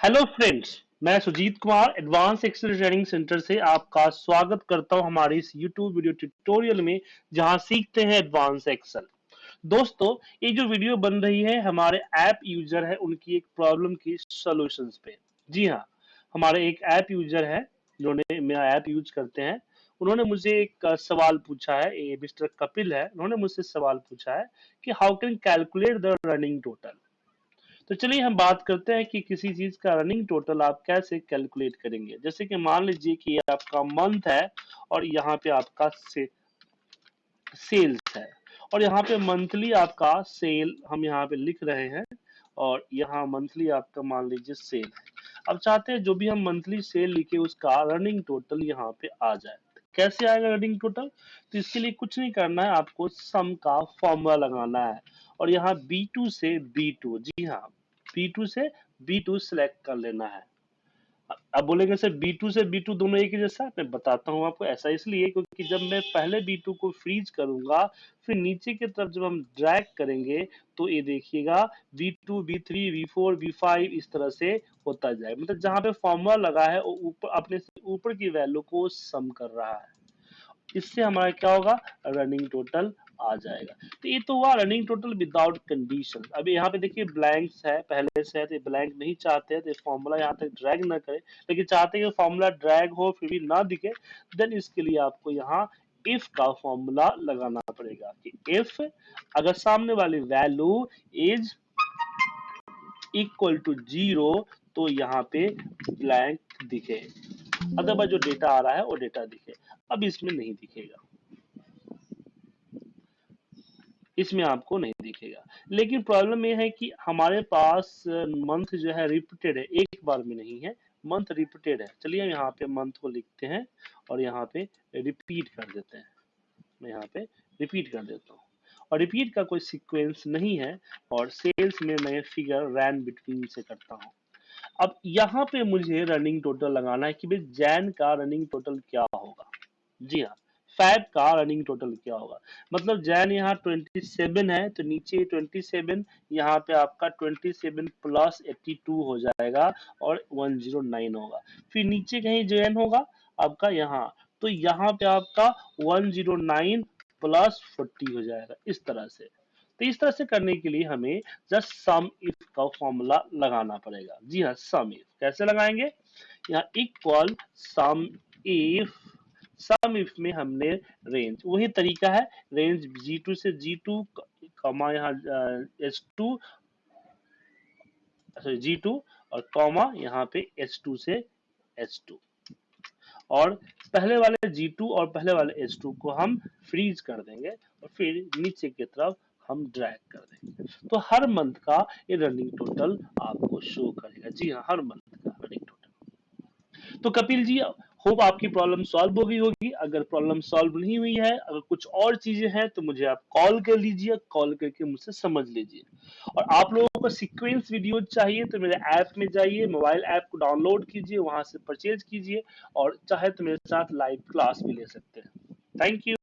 Hello friends मैं Sujeet Kumar advance excel training centre से आपका स्वागत करता हूँ हमारे इस यूट्यूब वीडियो ट्यूटोरियल में, जहाँ सीखते हैं एडवांस एक्सेल दोस्तों, ये जो वीडियो बन रही है, हमारे ऐप यूज़र है, उनकी एक प्रॉब्लम की सॉल्यूशंस पे। जी हाँ हमारे एक ऐप यूज़र है, जिन्होंने मेरा ऐप यूज़ करते हैं। उन्होंने मुझे एक सवाल पूछा है, ये मिस्टर कपिल है, उन्होंने मुझसे सवाल पूछा है कि how can calculate the running total तो चलिए हम बात करते हैं कि किसी चीज़ का रनिंग टोटल आप कैसे कैलकुलेट करेंगे? जैसे कि मान लीजिए कि आपका मंथ है और यहाँ पे आपका से, सेल्स है। और यहाँ पे मंथली आपका सेल हम यहाँ पे लिख रहे हैं और यहाँ मंथली आपका मान लीजिए सेल है। अब चाहते हैं जो भी हम मंथली सेल लिखे उसका रनिंग टोटल यहाँ पे आ जाए। कैसे आएगा रनिंग टोटल तो इसके लिए कुछ नहीं करना है, आपको सम का फॉर्मूला लगाना है। और यहाँ B2 से B2 जी हाँ B2 से B2 सिलेक्ट कर लेना है। अब बोलेंगे सर B2 से B2 दोनों एक ही जैसा मैं बताता हूँ आपको ऐसा इसलिए क्योंकि जब मैं पहले B2 को फ्रीज करूँगा फिर नीचे की तरफ़ जब हम ड्रैग करेंगे तो ये देखिएगा B2, B3, V4, V5 इस तरह से होता जाए। मतलब जहाँ पे फॉर्मूला लगा है वो ऊपर अपने से ऊपर की वैल्यू को सम कर रहा है। इससे हमारा क्या होगा? रनिंग टोटल आ जाएगा। तो ये तो हुआ रनिंग टोटल विदाउट कंडीशन अभी यहाँ पे देखिए ब्लैंक्स है, पहले से है तो ब्लैंक नहीं चाहते हैं तो फॉर्मूला यहाँ तक ड्रैग ना करे। लेकिन चाहते हैं कि फॉर्मूला ड्रैग हो, फिर भी ना दिखे देन इसके लिए आपको यहाँ इफ़ का फॉर्मूला लगाना पड़ेगा कि इफ़ अगर सामने वाली value is equal to zero तो यहाँ पे ब्लैंक दिखे। अदरवाइज़ जो डेटा आ रहा है, वो डेटा दिखे। अब इसमें नहीं दिखेगा। इसमें आपको नहीं दिखेगा। लेकिन प्रॉब्लम ये है कि हमारे पास मंथ जो है रिपीटेड है, एक बार में नहीं है। मंथ रिपीटेड है। चलिए यहाँ पे मंथ को लिखते हैं और यहाँ पे रिपीट कर देते हैं। मैं यहाँ पे रिपीट कर देता हूँ। और रिपीट का कोई सीक्वेंस नहीं है और सेल्स में मैं फिगर रैन बिटवीन से करता हूँ। अब यहाँ पे मुझे रनिंग टोटल लगाना है कि भाई जैन का रनिंग टोटल क्या होगा? जी हाँ। फैब का रनिंग टोटल क्या होगा? मतलब जैन यहाँ 27 है तो नीचे 27 यहाँ पे आपका 27 प्लस 82 हो जाएगा और 109 होगा। फिर नीचे कहीं जैन होगा? आपका यहाँ। तो यहाँ पे आपका 109 प्लस 40 हो जाएगा, इस तरह से। तो इस तरह से करने के लिए हमें जस्ट सम इफ़ का फॉर्मूला लगाना पड़ेगा। जी हाँ सम इफ़ कैसे लगाएँगे? यहाँ equal sum if sum if में हमने रेंज वही तरीका है रेंज G2 से G2 कॉमा यहाँ H two sorry G two और कॉमा यहाँ पे H2 से H2 और पहले वाले G2 और पहले वाले H2 को हम फ्रीज कर देंगे और फिर नीचे की तरफ़ हम ड्रैग कर देंगे। तो हर मंथ का ये रनिंग टोटल आपको शो करेगा। जी हाँ हर मंथ का रनिंग टोटल तो कपिल जी होप आपकी प्रॉब्लम सॉल्व हो गई होगी। अगर प्रॉब्लम सॉल्व नहीं हुई है, अगर कुछ और चीज़ें हैं तो मुझे आप कॉल कर लीजिए कॉल करके मुझसे समझ लीजिए। और आप लोगों को सीक्वेंस वीडियो चाहिए तो मेरे ऐप में जाइए मोबाइल ऐप को डाउनलोड कीजिए, वहाँ से परचेज कीजिए, और चाहे तो मेरे साथ लाइव क्लास भी ले सकते हैं। Thank you